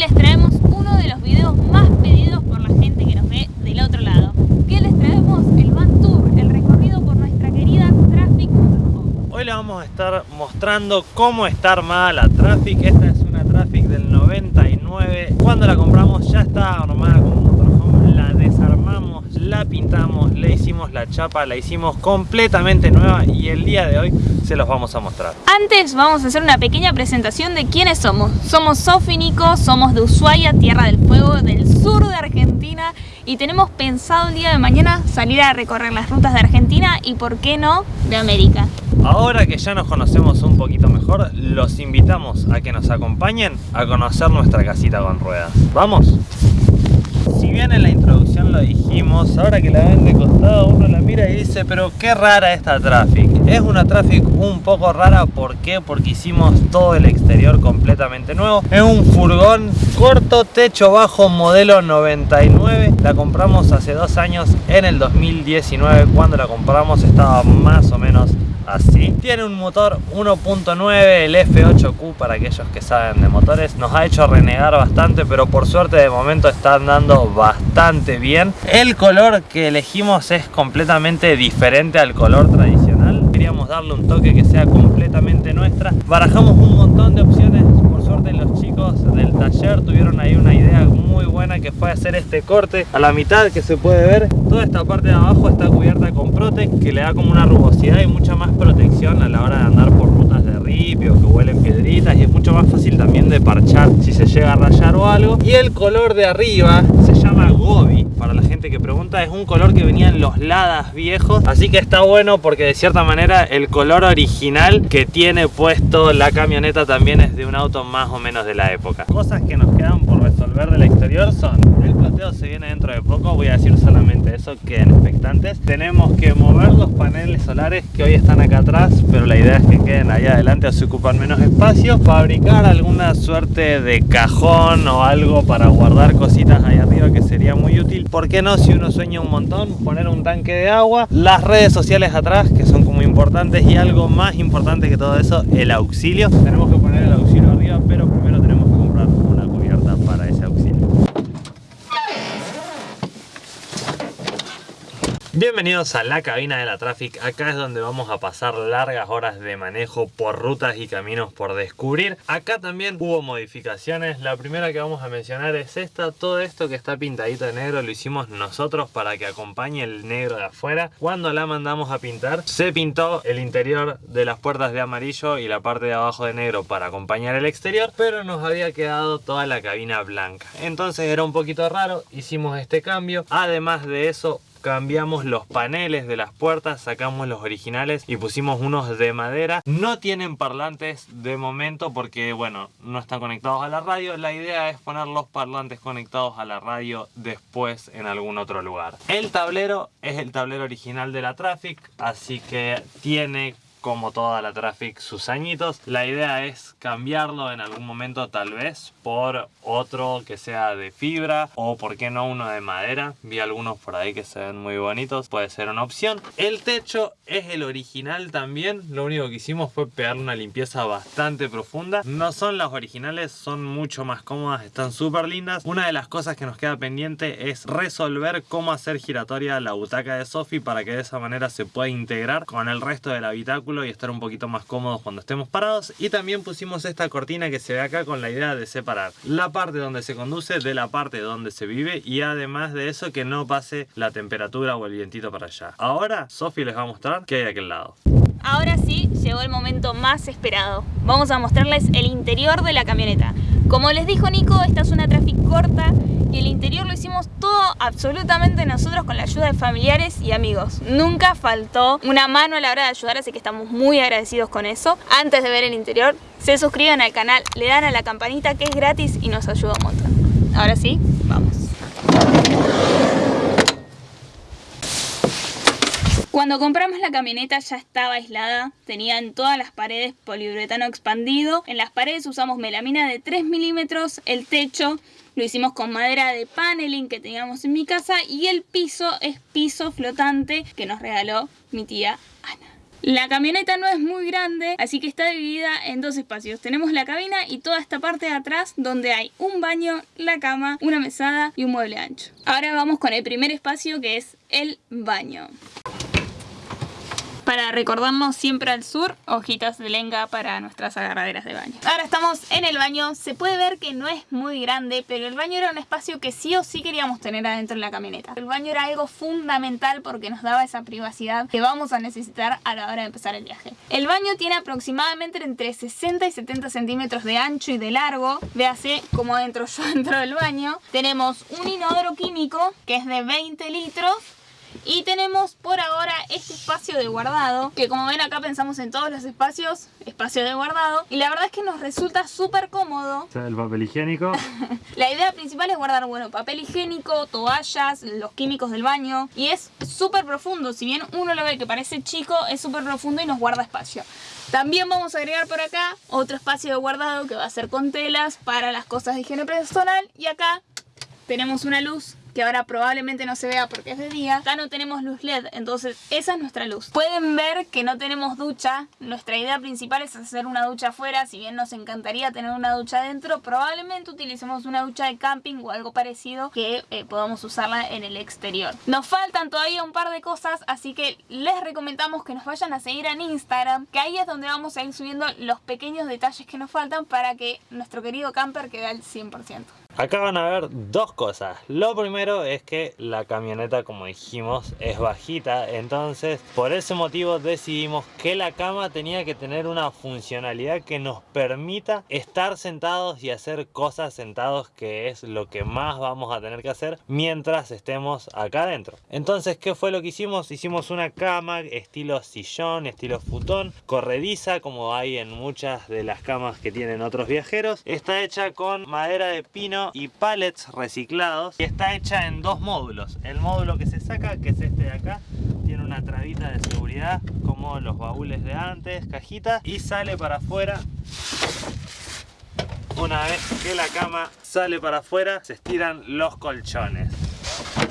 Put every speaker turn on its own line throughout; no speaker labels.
les traemos uno de los videos más pedidos por la gente que nos ve del otro lado. ¿Qué les traemos? El Van Tour, el recorrido por nuestra querida Traffic.
Hoy les vamos a estar mostrando cómo está armada la Traffic. Esta es una Traffic del 99. Cuando la compramos ya está armada como la pintamos, le hicimos la chapa, la hicimos completamente nueva y el día de hoy se los vamos a mostrar.
Antes vamos a hacer una pequeña presentación de quiénes somos. Somos Sofi Nico, somos de Ushuaia, Tierra del Fuego, del sur de Argentina y tenemos pensado el día de mañana salir a recorrer las rutas de Argentina y por qué no de América.
Ahora que ya nos conocemos un poquito mejor, los invitamos a que nos acompañen a conocer nuestra casita con ruedas. ¿Vamos? Si bien en la introducción lo dijimos, ahora que la ven de costado uno la mira y dice pero qué rara esta Traffic. Es una Traffic un poco rara, ¿por qué? Porque hicimos todo el exterior completamente nuevo. Es un furgón corto, techo bajo, modelo 99. La compramos hace dos años, en el 2019. Cuando la compramos estaba más o menos así. Tiene un motor 1.9, el F8Q para aquellos que saben de motores. Nos ha hecho renegar bastante, pero por suerte de momento está andando bastante bien. El color que elegimos es completamente diferente al color tradicional. Queríamos darle un toque que sea completamente nuestra. Barajamos un montón de opciones. Suerte los chicos del taller tuvieron ahí una idea muy buena que fue hacer este corte a la mitad que se puede ver. Toda esta parte de abajo está cubierta con Protec que le da como una rugosidad y mucha más protección a la hora de andar por rutas de ripio que huelen piedritas y es mucho más fácil también de parchar si se llega a rayar o algo. Y el color de arriba se llama Gobi, para la gente que pregunta, es un color que venía en los Ladas viejos, así que está bueno porque de cierta manera el color original que tiene puesto la camioneta también es de un auto más o menos de la época. Cosas que nos quedan por resolver del exterior son, el plateo se viene dentro de poco, voy a decir solamente eso, queden expectantes. Tenemos que mover los paneles solares que hoy están acá atrás, pero la idea es que queden ahí adelante así ocupan menos espacio. Fabricar alguna suerte de cajón o algo para guardar cositas ahí arriba que sería muy útil. ¿Por qué no? Si uno sueña un montón, poner un tanque de agua, las redes sociales atrás que son como importantes y algo más importante que todo eso, el auxilio. Tenemos que poner el auxilio arriba, pero primero tenemos que comprar una cubierta para ese auxilio. Bienvenidos a la cabina de la Traffic, acá es donde vamos a pasar largas horas de manejo por rutas y caminos por descubrir. Acá también hubo modificaciones, la primera que vamos a mencionar es esta, todo esto que está pintadito de negro lo hicimos nosotros para que acompañe el negro de afuera. Cuando la mandamos a pintar se pintó el interior de las puertas de amarillo y la parte de abajo de negro para acompañar el exterior, pero nos había quedado toda la cabina blanca. Entonces era un poquito raro, hicimos este cambio, además de eso cambiamos los paneles de las puertas, sacamos los originales y pusimos unos de madera. No tienen parlantes de momento porque, bueno, no están conectados a la radio. La idea es poner los parlantes conectados a la radio después en algún otro lugar. El tablero es el tablero original de la Traffic, así que tiene como toda la Traffic sus añitos. La idea es cambiarlo en algún momento tal vez por otro que sea de fibra o por qué no uno de madera. Vi algunos por ahí que se ven muy bonitos, puede ser una opción. El techo es el original también, lo único que hicimos fue pegar una limpieza bastante profunda. No son las originales, son mucho más cómodas, están súper lindas. Una de las cosas que nos queda pendiente es resolver cómo hacer giratoria la butaca de Sofi para que de esa manera se pueda integrar con el resto del habitáculo y estar un poquito más cómodos cuando estemos parados y también pusimos esta cortina que se ve acá con la idea de separar la parte donde se conduce de la parte donde se vive y además de eso que no pase la temperatura o el vientito para allá ahora Sofi les va a mostrar qué hay a aquel lado
Ahora sí, llegó el momento más esperado. Vamos a mostrarles el interior de la camioneta. Como les dijo Nico, esta es una Traffic corta y el interior lo hicimos todo absolutamente nosotros con la ayuda de familiares y amigos. Nunca faltó una mano a la hora de ayudar, así que estamos muy agradecidos con eso. Antes de ver el interior, se suscriben al canal, le dan a la campanita que es gratis y nos ayuda un montón. Ahora sí, vamos. Cuando compramos la camioneta ya estaba aislada, tenía en todas las paredes poliuretano expandido, en las paredes usamos melamina de 3 milímetros, el techo lo hicimos con madera de paneling que teníamos en mi casa y el piso es piso flotante que nos regaló mi tía Ana. La camioneta no es muy grande, así que está dividida en dos espacios. Tenemos la cabina y toda esta parte de atrás donde hay un baño, la cama, una mesada y un mueble ancho. Ahora vamos con el primer espacio que es el baño. Para recordarnos siempre al sur, hojitas de lenga para nuestras agarraderas de baño. Ahora estamos en el baño. Se puede ver que no es muy grande, pero el baño era un espacio que sí o sí queríamos tener adentro de la camioneta. El baño era algo fundamental porque nos daba esa privacidad que vamos a necesitar a la hora de empezar el viaje. El baño tiene aproximadamente entre 60 y 70 centímetros de ancho y de largo. Véase como dentro yo dentro del baño. Tenemos un inodoro químico que es de 20 litros y tenemos por ahora este espacio de guardado, que como ven acá pensamos en todos los espacios, espacio de guardado. Y la verdad es que nos resulta súper cómodo.
El papel higiénico.
la idea principal es guardar, bueno, papel higiénico, toallas, los químicos del baño. Y es súper profundo, si bien uno lo ve que parece chico, es súper profundo y nos guarda espacio. También vamos a agregar por acá otro espacio de guardado que va a ser con telas para las cosas de higiene personal. Y acá tenemos una luz que ahora probablemente no se vea porque es de día. Acá no tenemos luz LED, entonces esa es nuestra luz. Pueden ver que no tenemos ducha. Nuestra idea principal es hacer una ducha afuera. Si bien nos encantaría tener una ducha adentro, probablemente utilicemos una ducha de camping o algo parecido que eh, podamos usarla en el exterior. Nos faltan todavía un par de cosas, así que les recomendamos que nos vayan a seguir en Instagram, que ahí es donde vamos a ir subiendo los pequeños detalles que nos faltan para que nuestro querido camper quede al 100%.
Acá van a ver dos cosas. Lo primero es que la camioneta, como dijimos, es bajita. Entonces, por ese motivo decidimos que la cama tenía que tener una funcionalidad que nos permita estar sentados y hacer cosas sentados, que es lo que más vamos a tener que hacer mientras estemos acá adentro. Entonces, ¿qué fue lo que hicimos? Hicimos una cama estilo sillón, estilo futón, corrediza, como hay en muchas de las camas que tienen otros viajeros. Está hecha con madera de pino y pallets reciclados y está hecha en dos módulos. El módulo que se saca, que es este de acá, tiene una trabita de seguridad como los baúles de antes, cajita y sale para afuera. Una vez que la cama sale para afuera se estiran los colchones.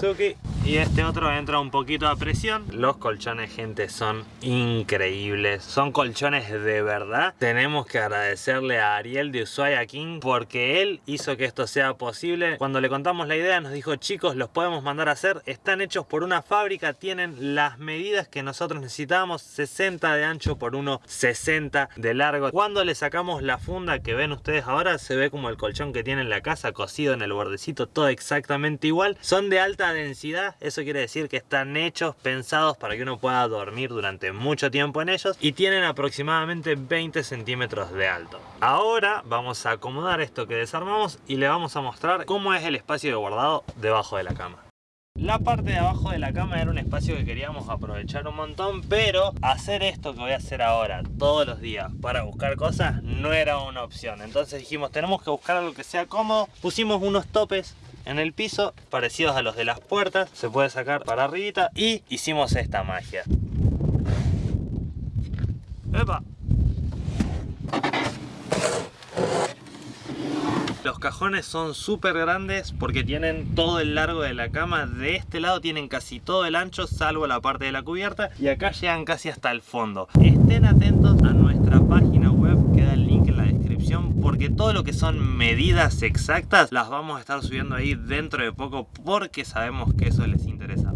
Suki y este otro entra un poquito a presión. Los colchones, gente, son increíbles. Son colchones de verdad. Tenemos que agradecerle a Ariel de Ushuaia King porque él hizo que esto sea posible. Cuando le contamos la idea nos dijo, chicos, los podemos mandar a hacer. Están hechos por una fábrica, tienen las medidas que nosotros necesitábamos. 60 de ancho por uno 60 de largo. Cuando le sacamos la funda que ven ustedes ahora, se ve como el colchón que tiene en la casa, cosido en el bordecito, todo exactamente igual. Son de alta densidad eso quiere decir que están hechos, pensados para que uno pueda dormir durante mucho tiempo en ellos y tienen aproximadamente 20 centímetros de alto. Ahora vamos a acomodar esto que desarmamos y le vamos a mostrar cómo es el espacio de guardado debajo de la cama. La parte de abajo de la cama era un espacio que queríamos aprovechar un montón, pero hacer esto que voy a hacer ahora todos los días para buscar cosas no era una opción. Entonces dijimos, tenemos que buscar algo que sea cómodo. Pusimos unos topes en el piso, parecidos a los de las puertas. Se puede sacar para arribita y hicimos esta magia. ¡Epa! Los cajones son súper grandes porque tienen todo el largo de la cama. De este lado tienen casi todo el ancho, salvo la parte de la cubierta. Y acá llegan casi hasta el fondo. Estén atentos a nuestra página web, queda el link en la descripción. Porque todo lo que son medidas exactas las vamos a estar subiendo ahí dentro de poco. Porque sabemos que eso les interesa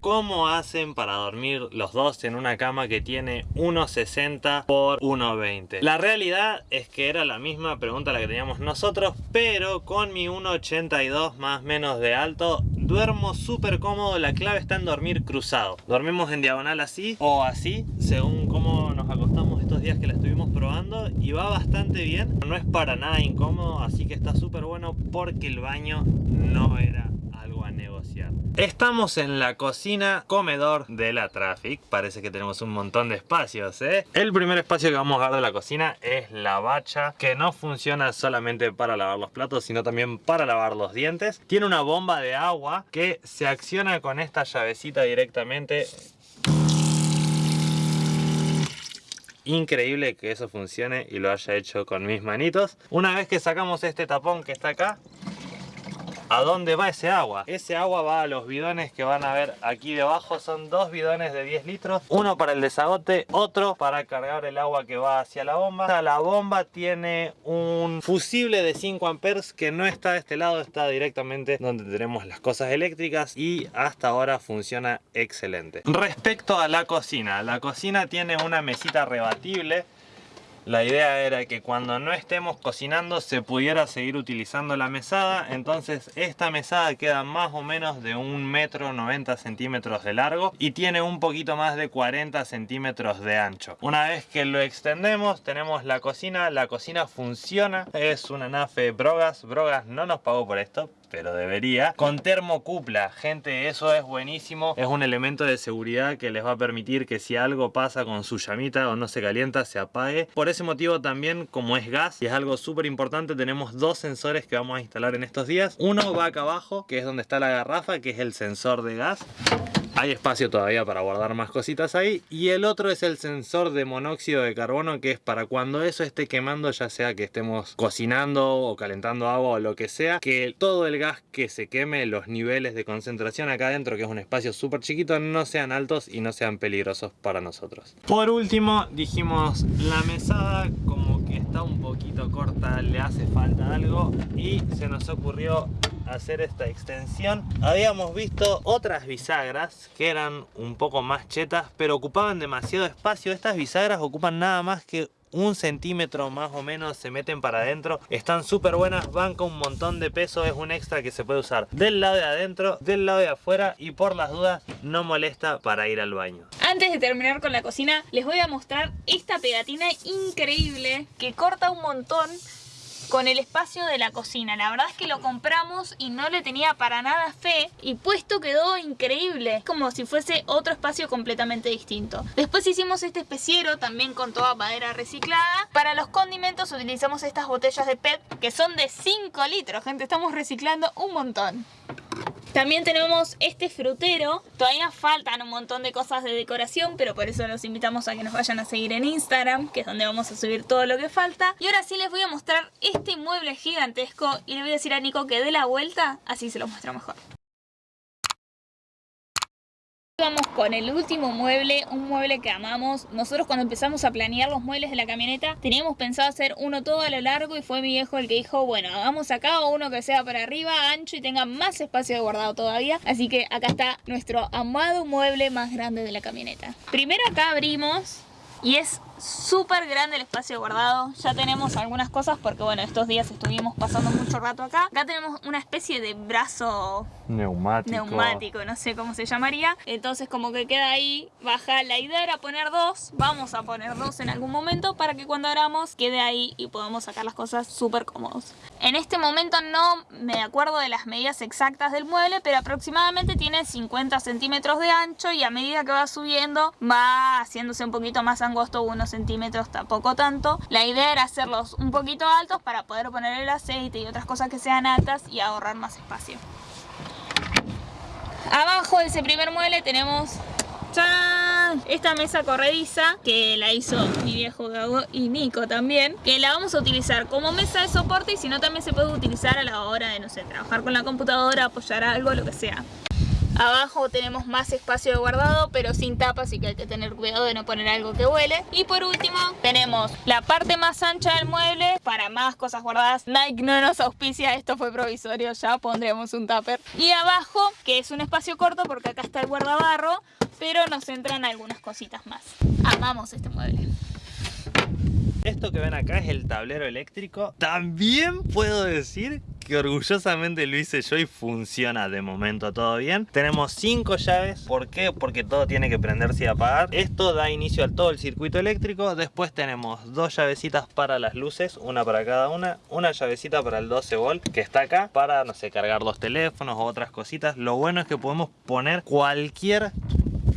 ¿Cómo hacen para dormir los dos en una cama que tiene 1,60 por 1,20? La realidad es que era la misma pregunta la que teníamos nosotros, pero con mi 1,82 más menos de alto, duermo súper cómodo. La clave está en dormir cruzado. Dormimos en diagonal así o así, según cómo nos acostamos días que la estuvimos probando y va bastante bien. No es para nada incómodo, así que está súper bueno porque el baño no era algo a negociar. Estamos en la cocina comedor de la Traffic. Parece que tenemos un montón de espacios, ¿eh? El primer espacio que vamos a ver de la cocina es la bacha, que no funciona solamente para lavar los platos, sino también para lavar los dientes. Tiene una bomba de agua que se acciona con esta llavecita directamente increíble que eso funcione y lo haya hecho con mis manitos. Una vez que sacamos este tapón que está acá, ¿A dónde va ese agua? Ese agua va a los bidones que van a ver aquí debajo. Son dos bidones de 10 litros. Uno para el desagote, otro para cargar el agua que va hacia la bomba. La bomba tiene un fusible de 5 amperes que no está de este lado, está directamente donde tenemos las cosas eléctricas y hasta ahora funciona excelente. Respecto a la cocina, la cocina tiene una mesita rebatible la idea era que cuando no estemos cocinando se pudiera seguir utilizando la mesada. Entonces esta mesada queda más o menos de un metro 90 centímetros de largo y tiene un poquito más de 40 centímetros de ancho. Una vez que lo extendemos tenemos la cocina. La cocina funciona. Es una nafe Brogas. Brogas no nos pagó por esto, pero debería. Con termocupla, gente, eso es buenísimo. Es un elemento de seguridad que les va a permitir que si algo pasa con su llamita o no se calienta, se apague. Por ese motivo también, como es gas y es algo súper importante, tenemos dos sensores que vamos a instalar en estos días. Uno va acá abajo, que es donde está la garrafa, que es el sensor de gas hay espacio todavía para guardar más cositas ahí. Y el otro es el sensor de monóxido de carbono que es para cuando eso esté quemando ya sea que estemos cocinando o calentando agua o lo que sea que todo el gas que se queme los niveles de concentración acá adentro que es un espacio súper chiquito no sean altos y no sean peligrosos para nosotros. Por último dijimos la mesada como está un poquito corta le hace falta algo y se nos ocurrió hacer esta extensión. Habíamos visto otras bisagras que eran un poco más chetas pero ocupaban demasiado espacio. Estas bisagras ocupan nada más que un centímetro más o menos se meten para adentro. Están súper buenas, van con un montón de peso es un extra que se puede usar del lado de adentro, del lado de afuera y por las dudas no molesta para ir al baño.
Antes de terminar con la cocina les voy a mostrar esta pegatina increíble que corta un montón con el espacio de la cocina. La verdad es que lo compramos y no le tenía para nada fe y puesto quedó increíble, como si fuese otro espacio completamente distinto. Después hicimos este especiero también con toda madera reciclada. Para los condimentos utilizamos estas botellas de PET que son de 5 litros, gente, estamos reciclando un montón. También tenemos este frutero. Todavía faltan un montón de cosas de decoración, pero por eso los invitamos a que nos vayan a seguir en Instagram, que es donde vamos a subir todo lo que falta. Y ahora sí les voy a mostrar este mueble gigantesco y le voy a decir a Nico que dé la vuelta, así se lo muestro mejor. Vamos con el último mueble, un mueble que amamos. Nosotros cuando empezamos a planear los muebles de la camioneta teníamos pensado hacer uno todo a lo largo y fue mi viejo el que dijo, bueno, hagamos acá uno que sea para arriba, ancho y tenga más espacio de guardado todavía. Así que acá está nuestro amado mueble más grande de la camioneta. Primero acá abrimos y es súper grande el espacio guardado. Ya tenemos algunas cosas porque bueno, estos días estuvimos pasando mucho rato acá. Acá tenemos una especie de brazo
neumático.
neumático, no sé cómo se llamaría. Entonces como que queda ahí baja. La idea era poner dos, vamos a poner dos en algún momento para que cuando abramos quede ahí y podamos sacar las cosas súper cómodos. En este momento no me acuerdo de las medidas exactas del mueble, pero aproximadamente tiene 50 centímetros de ancho y a medida que va subiendo va haciéndose un poquito más angosto unos centímetros, tampoco tanto. La idea era hacerlos un poquito altos para poder poner el aceite y otras cosas que sean altas y ahorrar más espacio. Abajo de ese primer mueble tenemos esta mesa corrediza que la hizo mi viejo Gago y Nico también que la vamos a utilizar como mesa de soporte y si no también se puede utilizar a la hora de, no sé, trabajar con la computadora, apoyar algo, lo que sea Abajo tenemos más espacio de guardado, pero sin tapa, así que hay que tener cuidado de no poner algo que huele. Y por último, tenemos la parte más ancha del mueble para más cosas guardadas. Nike no nos auspicia, esto fue provisorio, ya pondremos un tupper. Y abajo, que es un espacio corto porque acá está el guardabarro, pero nos entran algunas cositas más. Amamos este mueble.
Esto que ven acá es el tablero eléctrico. También puedo decir que orgullosamente lo hice yo y funciona de momento todo bien. Tenemos cinco llaves. ¿Por qué? Porque todo tiene que prenderse y apagar. Esto da inicio a todo el circuito eléctrico. Después tenemos dos llavecitas para las luces, una para cada una. Una llavecita para el 12 volt que está acá para, no sé, cargar los teléfonos o otras cositas. Lo bueno es que podemos poner cualquier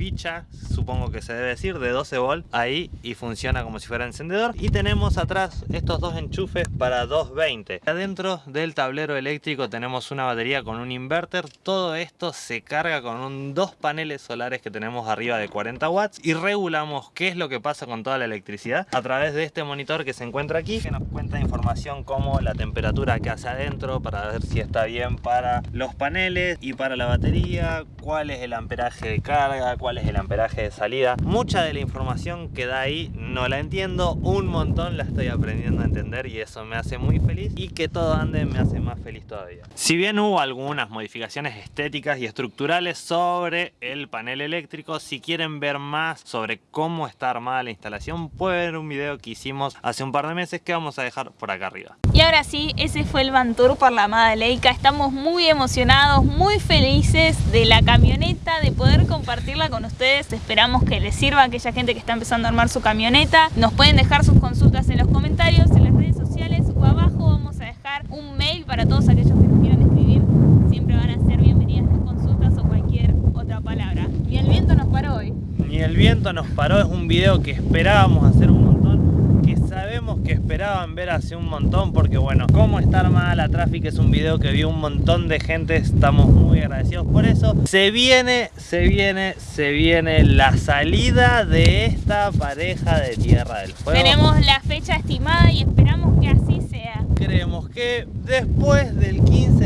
ficha, supongo que se debe decir, de 12 volt ahí y funciona como si fuera encendedor. Y tenemos atrás estos dos enchufes para 220. Adentro del tablero eléctrico tenemos una batería con un inverter. Todo esto se carga con un, dos paneles solares que tenemos arriba de 40 watts y regulamos qué es lo que pasa con toda la electricidad a través de este monitor que se encuentra aquí que nos cuenta información como la temperatura que hace adentro para ver si está bien para los paneles y para la batería, cuál es el amperaje de carga, cuál es el amperaje de salida. Mucha de la información que da ahí no la entiendo, un montón la estoy aprendiendo a entender y eso me hace muy feliz y que todo ande me hace más feliz todavía. Si bien hubo algunas modificaciones estéticas y estructurales sobre el panel eléctrico, si quieren ver más sobre cómo está armada la instalación, pueden ver un video que hicimos hace un par de meses que vamos a dejar por acá arriba.
Ahora sí, ese fue el Van Tour por la amada Leica. Estamos muy emocionados, muy felices de la camioneta, de poder compartirla con ustedes. Esperamos que les sirva a aquella gente que está empezando a armar su camioneta. Nos pueden dejar sus consultas en los comentarios, en las redes sociales o abajo vamos a dejar un mail para todos aquellos que nos quieran escribir. Siempre van a ser bienvenidas las consultas o cualquier otra palabra. Y el viento nos paró hoy.
Ni el viento nos paró, es un video que esperábamos hacer un montón, que sabemos que esperaban ver hace un montón, porque bueno, cómo está armada la tráfico es un video que vio un montón de gente, estamos muy agradecidos por eso. Se viene, se viene, se viene la salida de esta pareja de Tierra del Fuego.
Tenemos la fecha estimada y esperamos que así sea.
Creemos que después del 15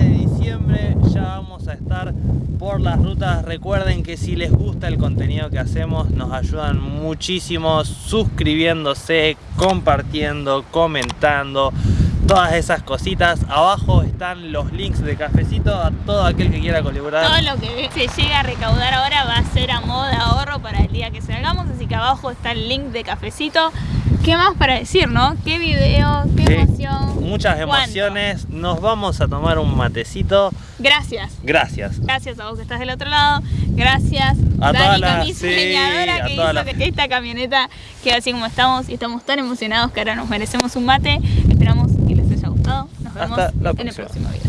ya vamos a estar por las rutas. Recuerden que si les gusta el contenido que hacemos, nos ayudan muchísimo suscribiéndose, compartiendo, comentando, todas esas cositas. Abajo están los links de cafecito a todo aquel que quiera colaborar.
Todo lo que se llega a recaudar ahora va a ser a modo de ahorro para el día que salgamos, así que abajo está el link de cafecito. ¿Qué más para decir, no? ¿Qué video? ¿Qué
Sí.
emoción?
Muchas
¿Cuánto?
emociones. Nos vamos a tomar un matecito.
Gracias.
Gracias.
Gracias a vos que estás del otro lado. Gracias,
A todas
Danica,
las-
mi
sí,
diseñadora, que hizo que esta camioneta quede así como estamos y estamos tan emocionados que ahora nos merecemos un mate. Esperamos que les haya gustado. Nos vemos
Hasta la
en el
próxima.
próximo video.